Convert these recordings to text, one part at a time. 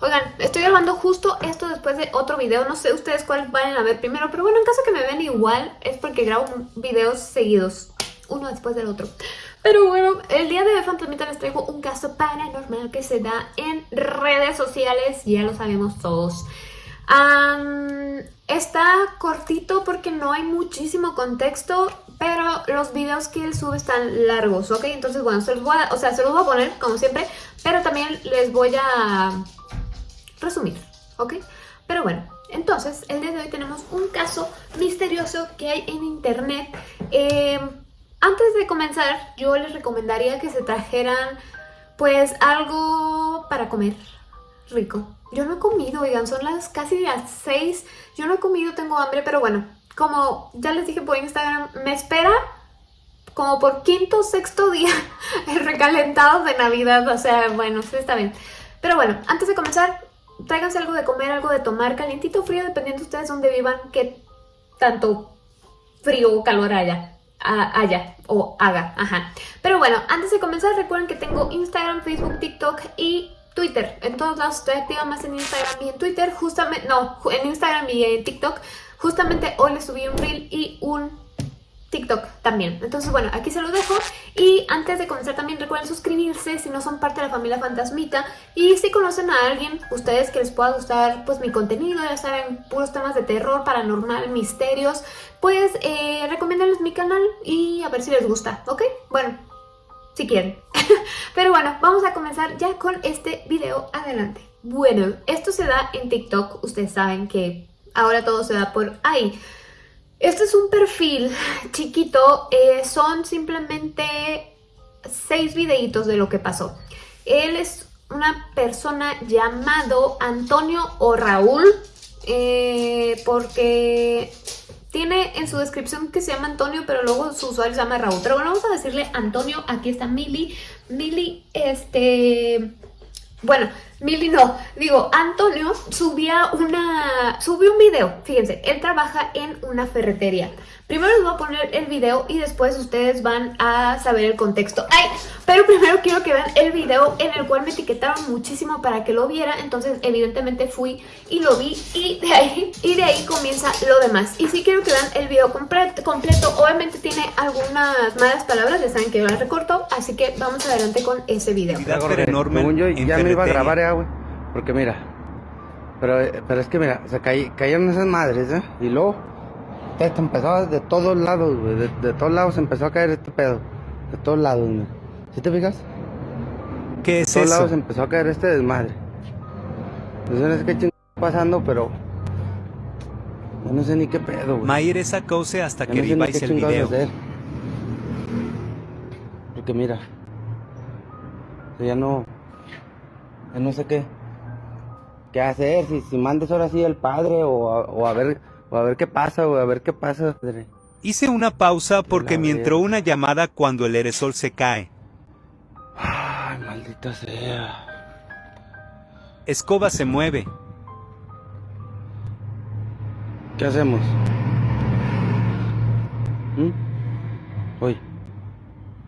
Oigan, estoy grabando justo esto después de otro video, no sé ustedes cuál van a ver primero, pero bueno, en caso que me vean igual es porque grabo videos seguidos, uno después del otro. Pero bueno, el día de hoy, Fantasmita, les traigo un caso paranormal que se da en redes sociales, ya lo sabemos todos. está cortito porque no hay muchísimo contexto, pero los videos que él sube están largos, ¿ok? Entonces, bueno, se los voy a, o sea, se los voy a poner, como siempre, pero también les voy a resumir, ¿ok? Pero bueno, entonces, el día de hoy tenemos un caso misterioso que hay en internet. Eh, antes de comenzar, yo les recomendaría que se trajeran, pues, algo para comer rico. Yo no he comido, oigan, son las casi las 6. Yo no he comido, tengo hambre, pero bueno, como ya les dije por Instagram, me espera como por quinto o sexto día recalentados de Navidad. O sea, bueno, está bien. Pero bueno, antes de comenzar, tráiganse algo de comer, algo de tomar, calientito o frío, dependiendo de ustedes dónde vivan, qué tanto frío o calor haya. haya o haga, ajá. Pero bueno, antes de comenzar recuerden que tengo Instagram, Facebook, TikTok y Twitter. En todos lados estoy activa más en Instagram y en Twitter, justamente, no, en Instagram y en TikTok. Justamente hoy les subí un reel y un TikTok también. Entonces, bueno, aquí se los dejo. Y antes de comenzar también recuerden suscribirse si no son parte de la familia Fantasmita. Y si conocen a alguien, ustedes que les pueda gustar pues mi contenido, ya saben, puros temas de terror, paranormal, misterios, pues eh, recomiéndenles mi canal y a ver si les gusta, ¿ok? Bueno, si quieren. Pero bueno, vamos a comenzar ya con este video. Adelante. Bueno, esto se da en TikTok. Ustedes saben que ahora todo se da por ahí. Este es un perfil chiquito, eh, son simplemente seis videitos de lo que pasó. Él es una persona llamado Antonio o Raúl, eh, porque tiene en su descripción que se llama Antonio, pero luego su usuario se llama Raúl. Pero bueno, vamos a decirle Antonio, aquí está Mili. Mili, este bueno, Mili no, digo, Antonio subía una, subió un video, fíjense, él trabaja en una ferretería. Primero les voy a poner el video y después ustedes van a saber el contexto. ¡Ay! Pero primero quiero que vean el video en el cual me etiquetaron muchísimo para que lo viera. Entonces, evidentemente fui y lo vi y de ahí, y de ahí comienza lo demás. Y sí quiero que vean el video completo. completo. Obviamente tiene algunas malas palabras, ya saben que yo las recorto. Así que vamos adelante con ese video. enorme yo ya me iba a grabar, güey. Porque mira, pero, pero es que mira, se cayeron esas madres, ¿eh? Y luego esto empezó de todos lados, güey. De, todos lados empezó a caer este pedo. De todos lados, güey. ¿Sí te fijas? ¿Qué es de todos lados empezó a caer este desmadre. No sé qué está pasando, pero... Yo no sé ni qué pedo, güey. Maire sacóse hasta que no el video. Porque mira... Ya no... No sé qué... ¿Qué hacer? Si, si mandes ahora sí el padre o o a ver a ver qué pasa, güey, a ver qué pasa. Hice una pausa porque me entró una llamada cuando el aerosol se cae. Ay, maldita sea. Escoba se mueve. ¿Qué hacemos? ¿Mm? Uy.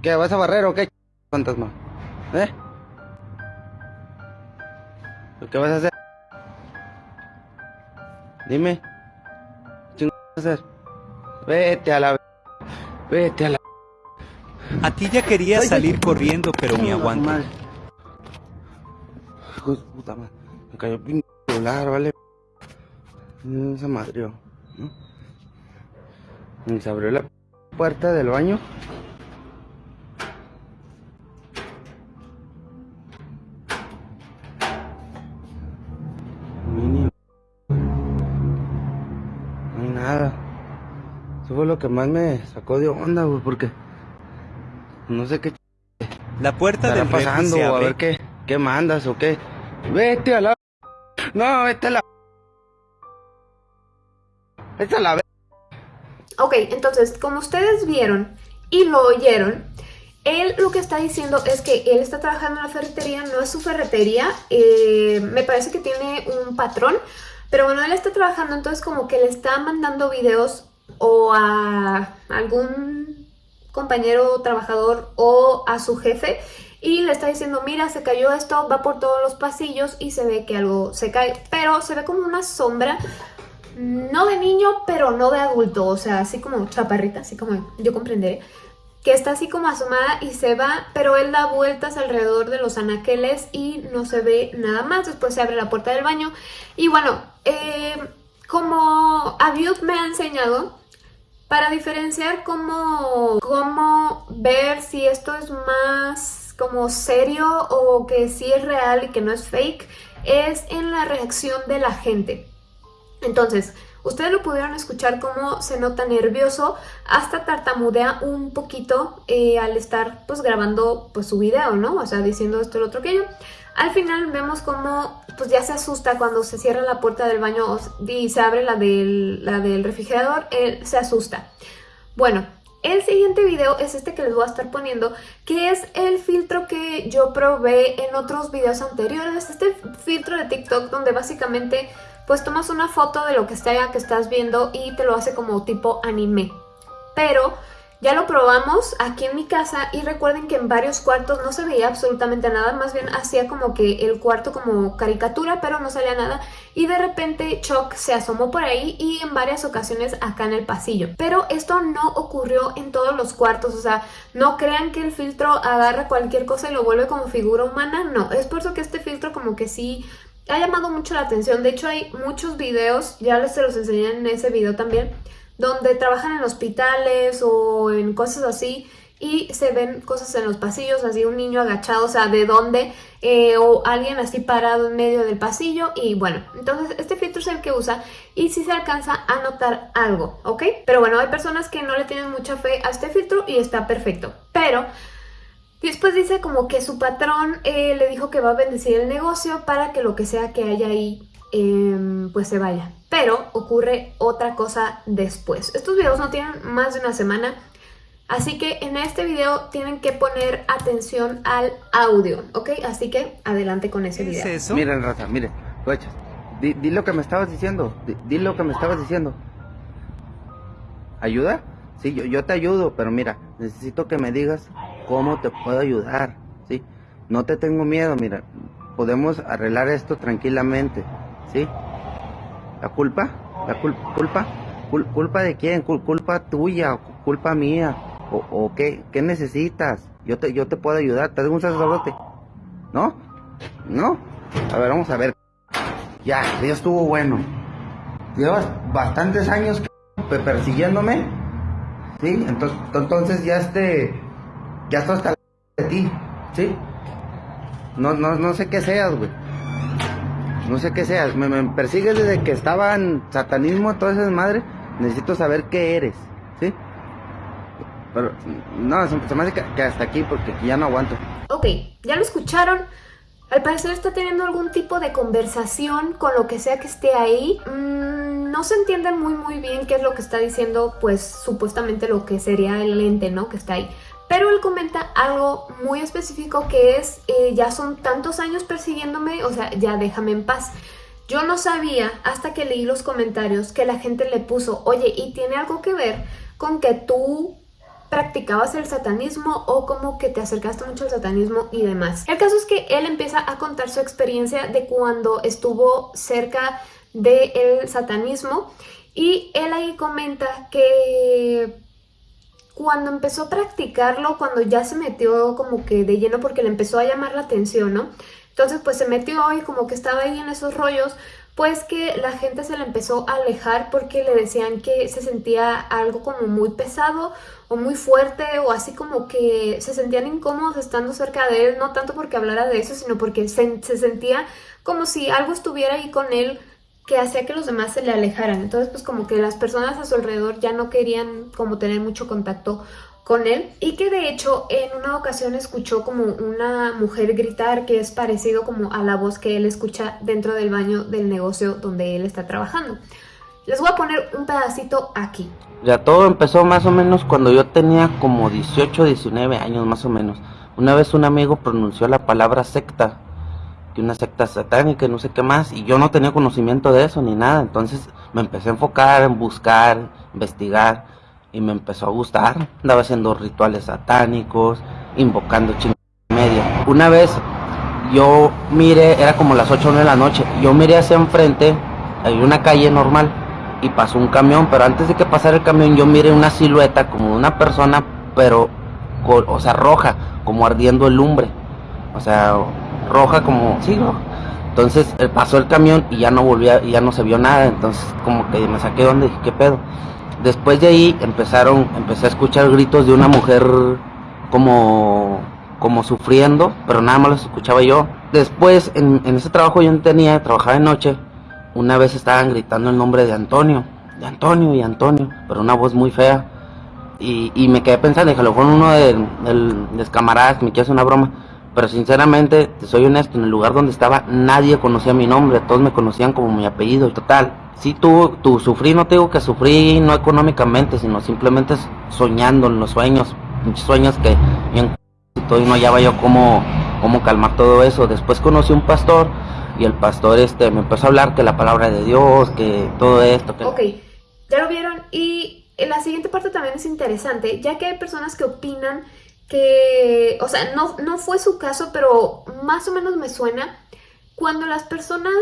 ¿Qué? ¿Vas a barrer o qué, fantasma? ¿Eh? ¿Qué vas a hacer? Dime hacer? Vete a la... Vete a la... A ti ya quería salir corriendo, pero me aguanto. Hijo de puta madre. Me cayó el celular, ¿vale? Se madrió. ¿no? Se abrió la puerta del baño. Eso fue lo que más me sacó de onda, güey, porque no sé qué la puerta del pasando, a ver qué, qué mandas o qué. Vete a la No, vete a la Vete a la Ok, entonces, como ustedes vieron y lo oyeron, él lo que está diciendo es que él está trabajando en la ferretería, no es su ferretería, eh, me parece que tiene un patrón, pero bueno, él está trabajando, entonces como que le está mandando videos o a algún compañero trabajador o a su jefe y le está diciendo, mira, se cayó esto, va por todos los pasillos y se ve que algo se cae, pero se ve como una sombra, no de niño, pero no de adulto, o sea, así como chaparrita, así como yo comprenderé, que está así como asomada y se va, pero él da vueltas alrededor de los anaqueles y no se ve nada más, después se abre la puerta del baño y bueno, eh, como Abiud me ha enseñado, para diferenciar cómo, cómo ver si esto es más como serio o que sí es real y que no es fake, es en la reacción de la gente. Entonces, ustedes lo pudieron escuchar cómo se nota nervioso, hasta tartamudea un poquito eh, al estar pues grabando pues su video, ¿no? O sea, diciendo esto, lo otro, aquello. Al final vemos cómo pues ya se asusta cuando se cierra la puerta del baño y se abre la del, la del refrigerador, él se asusta. Bueno, el siguiente video es este que les voy a estar poniendo, que es el filtro que yo probé en otros videos anteriores. Este filtro de TikTok donde básicamente pues tomas una foto de lo que que estás viendo y te lo hace como tipo anime. Pero ya lo probamos aquí en mi casa y recuerden que en varios cuartos no se veía absolutamente nada, más bien hacía como que el cuarto como caricatura, pero no salía nada. Y de repente Chuck se asomó por ahí y en varias ocasiones acá en el pasillo. Pero esto no ocurrió en todos los cuartos, o sea, no crean que el filtro agarra cualquier cosa y lo vuelve como figura humana, no. Es por eso que este filtro como que sí ha llamado mucho la atención. De hecho hay muchos videos, ya les se los enseñé en ese video también, donde trabajan en hospitales o en cosas así y se ven cosas en los pasillos, así un niño agachado, o sea, de dónde, eh, o alguien así parado en medio del pasillo y bueno, entonces este filtro es el que usa y si se alcanza a notar algo, ¿ok? Pero bueno, hay personas que no le tienen mucha fe a este filtro y está perfecto, pero después dice como que su patrón eh, le dijo que va a bendecir el negocio para que lo que sea que haya ahí Em, pues se vaya. Pero ocurre otra cosa después. Estos videos no tienen más de una semana, así que en este video tienen que poner atención al audio, ¿ok? Así que adelante con ese video. ¿Es eso? Miren, Raza, miren, di, di, lo que me estabas diciendo, di, lo que me estabas diciendo. ¿Ayuda? Sí, yo, yo te ayudo, pero mira, necesito que me digas cómo te puedo ayudar, ¿sí? No te tengo miedo, mira, podemos arreglar esto tranquilamente. ¿sí? La culpa, la culpa, culpa de quién, culpa tuya, culpa mía, o, o qué, qué necesitas. Yo te, yo te puedo ayudar, te un sacerdote, ¿no? ¿No? A ver, vamos a ver. Ya, ya estuvo bueno. Llevas bastantes años persiguiéndome, ¿sí? Entonces, entonces ya este, ya estoy hasta de ti, ¿sí? No, no, no sé qué seas, güey no sé qué seas, me, persigues desde que estaba en satanismo, toda esa madre, necesito saber qué eres, ¿sí? Pero, no, se me hace que, hasta aquí porque ya no aguanto. Ok, ya lo escucharon. Al parecer está teniendo algún tipo de conversación con lo que sea que esté ahí. Mm, no se entiende muy muy bien qué es lo que está diciendo, pues supuestamente lo que sería el ente, ¿no? Que está ahí. Pero él comenta algo muy específico que es, eh, ya son tantos años persiguiéndome, o sea, ya déjame en paz. Yo no sabía hasta que leí los comentarios que la gente le puso, oye, ¿y tiene algo que ver con que tú practicabas el satanismo o como que te acercaste mucho al satanismo y demás. El caso es que él empieza a contar su experiencia de cuando estuvo cerca del satanismo y él ahí comenta que cuando empezó a practicarlo, cuando ya se metió como que de lleno porque le empezó a llamar la atención, ¿no? Entonces pues se metió y como que estaba ahí en esos rollos, pues que la gente se le empezó a alejar porque le decían que se sentía algo como muy pesado o muy fuerte o así como que se sentían incómodos estando cerca de él, no tanto porque hablara de eso, sino porque se, se sentía como si algo estuviera ahí con él que hacía que los demás se le alejaran. Entonces, pues como que las personas a su alrededor ya no querían como tener mucho contacto con él y que de hecho en una ocasión escuchó como una mujer gritar que es parecido como a la voz que él escucha dentro del baño del negocio donde él está trabajando. Les voy a poner un pedacito aquí. Ya todo empezó más o menos cuando yo tenía como 18, 19 años más o menos. Una vez un amigo pronunció la palabra secta que una secta satánica no sé qué más, y yo no tenía conocimiento de eso ni nada, entonces me empecé a enfocar en buscar, investigar, y me empezó a gustar, andaba haciendo rituales satánicos, invocando ching media. Una vez yo miré, era como las 8 o 9 de la noche, yo miré hacia enfrente, hay una calle normal y pasó un camión, pero antes de que pasara el camión yo miré una silueta como una persona, pero, o sea, roja, como ardiendo el lumbre, o sea, roja como, sí, Entonces eh, pasó el camión y ya no volvía, ya no se vio nada, entonces como que me saqué donde dije, ¿qué pedo? Después de ahí empezaron, empecé a escuchar gritos de una mujer como, como sufriendo, pero nada más los escuchaba yo. Después, en, ese trabajo yo tenía, trabajaba de noche, una vez estaban gritando el nombre de Antonio, de Antonio y Antonio, pero una voz muy fea. Y, y me quedé pensando, dije, lo uno de, los camaradas, me hacer una broma. Pero sinceramente, te soy honesto, en el lugar donde estaba nadie conocía mi nombre, todos me conocían como mi apellido. Total, si tú, tú sufrí, no te digo que sufrí no económicamente, sino simplemente soñando en los sueños, muchos sueños que yo y no hallaba yo cómo, cómo calmar todo eso. Después conocí un pastor y el pastor este me empezó a hablar que la palabra de Dios, que todo esto. Que... Ok, ya lo vieron y la siguiente parte también es interesante, ya que hay personas que opinan que, o sea, no, no fue su caso, pero más o menos me suena, cuando las personas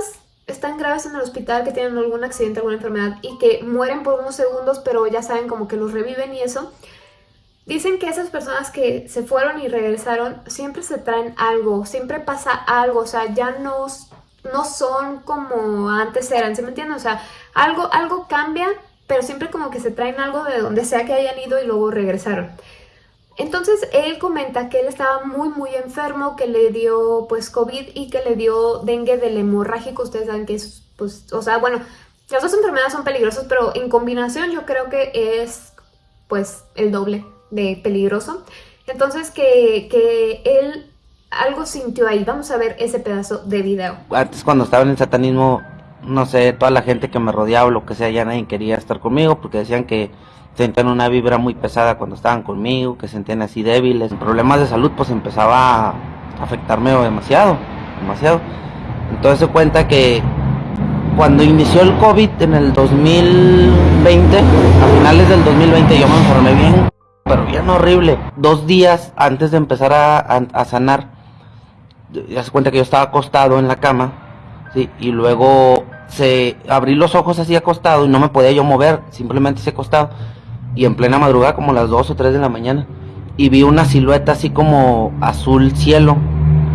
están graves en el hospital, que tienen algún accidente, alguna enfermedad y que mueren por unos segundos, pero ya saben como que los reviven y eso, Dicen que esas personas que se fueron y regresaron siempre se traen algo, siempre pasa algo, o sea, ya no, no son como antes eran, ¿se me entiende? O sea, algo, algo cambia, pero siempre como que se traen algo de donde sea que hayan ido y luego regresaron. Entonces él comenta que él estaba muy muy enfermo, que le dio pues COVID y que le dio dengue del hemorrágico, ustedes saben que es pues, o sea, bueno, las dos enfermedades son peligrosas, pero en combinación yo creo que es pues el doble de peligroso. Entonces que, que él algo sintió ahí. Vamos a ver ese pedazo de video. Antes cuando estaba en el satanismo, no sé, toda la gente que me rodeaba o lo que sea, ya nadie quería estar conmigo porque decían que sentían una vibra muy pesada cuando estaban conmigo, que sentían así débiles. Problemas de salud pues empezaba a afectarme demasiado, demasiado. Entonces se cuenta que cuando inició el COVID en el 2020, a finales del 2020 yo me enfermé bien pero bien horrible. Dos días antes de empezar a, sanar, ya se cuenta que yo estaba acostado en la cama, ¿sí? y luego se abrí los ojos así acostado y no me podía yo mover, simplemente se acostado. Y en plena madrugada, como las 2 o 3 de la mañana, y vi una silueta así como azul cielo.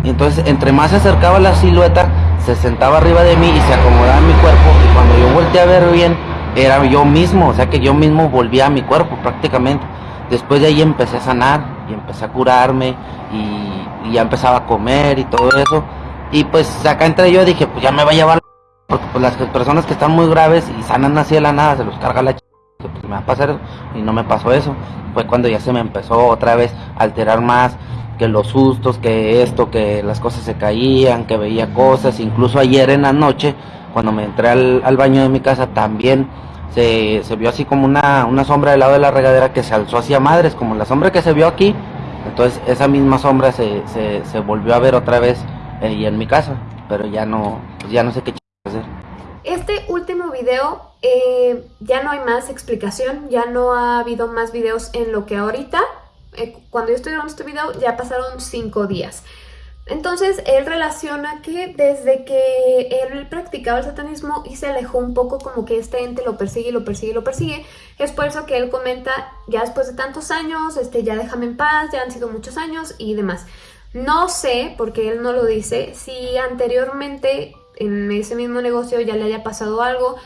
Entonces, entre más se acercaba la silueta, se sentaba arriba de mí y se acomodaba en mi cuerpo. Y cuando yo volteé a ver bien, era yo mismo, o sea que yo mismo volvía a mi cuerpo prácticamente. Después de ahí empecé a sanar y empecé a curarme y, ya empezaba a comer y todo eso. Y pues acá entre yo dije, pues ya me va a llevar porque pues las personas que están muy graves y sanan así de la nada, se los carga la ch... que pues me va a pasar. Y no me pasó eso. Fue cuando ya se me empezó otra vez a alterar más, que los sustos, que esto, que las cosas se caían, que veía cosas. Incluso ayer en la noche, cuando me entré al, al baño de mi casa, también se, se vio así como una, una sombra del lado de la regadera que se alzó hacia madres, como la sombra que se vio aquí. Entonces esa misma sombra se, se, se volvió a ver otra vez eh, en mi casa, pero ya no, pues ya no sé qué video eh, ya no hay más explicación, ya no ha habido más videos en lo que ahorita, eh, cuando yo estoy grabando este video ya pasaron cinco días. Entonces él relaciona que desde que él practicaba el satanismo y se alejó un poco como que este ente lo persigue, lo persigue, lo persigue, es por eso que él comenta, ya después de tantos años, este, ya déjame en paz, ya han sido muchos años y demás. No sé, porque él no lo dice, si anteriormente en ese mismo negocio ya le haya pasado algo,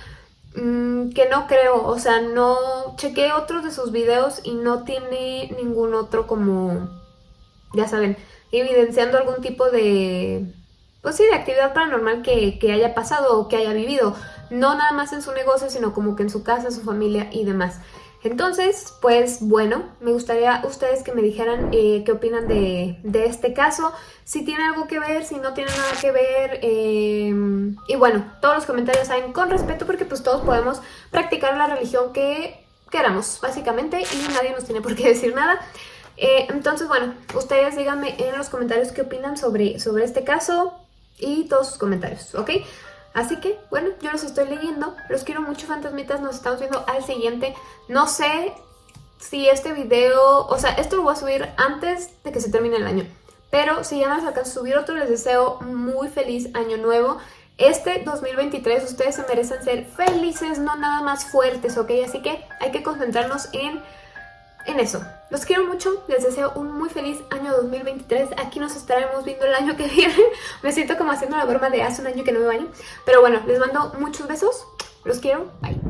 mm, que no creo, o sea, no chequé otros de sus videos y no tiene ningún otro como, ya saben, evidenciando algún tipo de, pues sí, de actividad paranormal que, que haya pasado o que haya vivido. No nada más en su negocio, sino como que en su casa, su familia y demás. Entonces, pues bueno, me gustaría ustedes que me dijeran eh, qué opinan de, de, este caso, si tiene algo que ver, si no tiene nada que ver, eh, y bueno, todos los comentarios saben con respeto porque pues todos podemos practicar la religión que queramos, básicamente, y nadie nos tiene por qué decir nada. Eh, entonces, bueno, ustedes díganme en los comentarios qué opinan sobre, sobre este caso y todos sus comentarios, ¿ok? Así que, bueno, yo los estoy leyendo. Los quiero mucho, fantasmitas. Nos estamos viendo al siguiente. No sé si este video... O sea, esto lo voy a subir antes de que se termine el año. Pero si ya alcanzo a subir otro, les deseo muy feliz año nuevo. Este 2023 ustedes se merecen ser felices, no nada más fuertes, ¿ok? Así que hay que concentrarnos en, en eso. Los quiero mucho, les deseo un muy feliz año 2023. Aquí nos estaremos viendo el año que viene. Me siento como haciendo la broma de hace un año que no me baño. Pero bueno, les mando muchos besos. Los quiero. Bye.